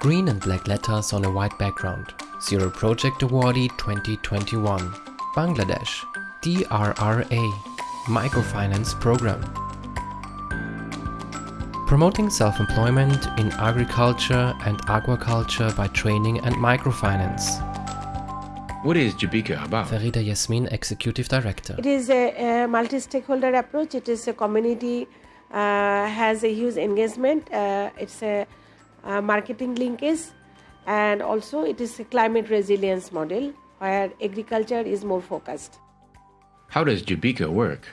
Green and black letters on a white background. Zero Project Awardee 2021. Bangladesh. DRRA. Microfinance Program. Promoting self-employment in agriculture and aquaculture by training and microfinance. What is Jibika about? Farida Yasmin, Executive Director. It is a, a multi-stakeholder approach. It is a community uh, has a huge engagement. Uh, it's a, a marketing linkage, and also it is a climate resilience model where agriculture is more focused. How does Jibika work?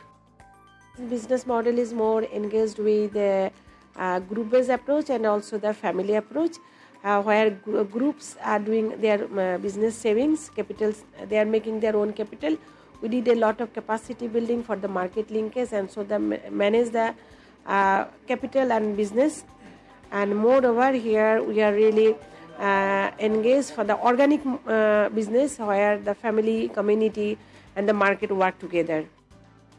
Business model is more engaged with the uh, group-based approach and also the family approach uh, where gr- groups are doing their uh, business savings capitals they are making their own capital we did a lot of capacity building for the market linkage and so they ma- manage the uh, capital and business and moreover here we are really uh, engaged for the organic uh, business where the family community and the market work together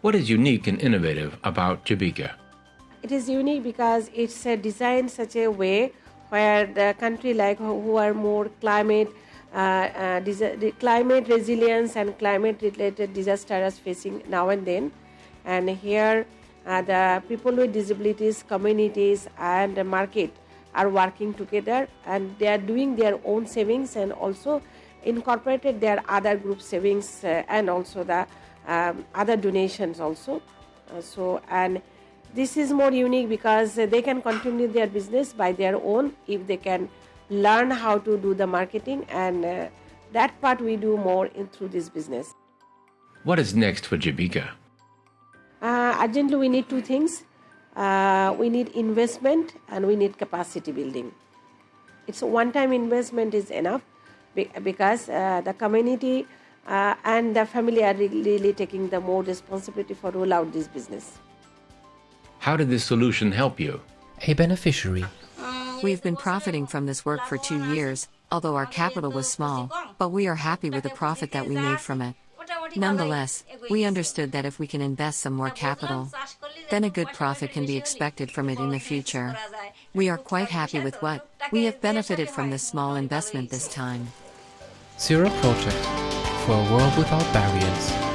What is unique and innovative about Jibika? it is unique because it's uh, designed such a way where the country like who are more climate uh, uh, the climate resilience and climate related disasters facing now and then and here uh, the people with disabilities communities and the market are working together and they are doing their own savings and also incorporated their other group savings uh, and also the um, other donations also uh, so and this is more unique because they can continue their business by their own if they can learn how to do the marketing and uh, that part we do more in through this business What is next for Jibika? Uh, urgently we need two things uh, we need investment and we need capacity building it's a one time investment is enough because uh, the community uh, and the family are really, really taking the more responsibility for roll out this business How did this solution help you? A beneficiary. We've been profiting from this work for two years, although our capital was small, but we are happy with the profit that we made from it. Nonetheless, we understood that if we can invest some more capital, then a good profit can be expected from it in the future. We are quite happy with what we have benefited from this small investment this time. Zero Project. For a world without barriers.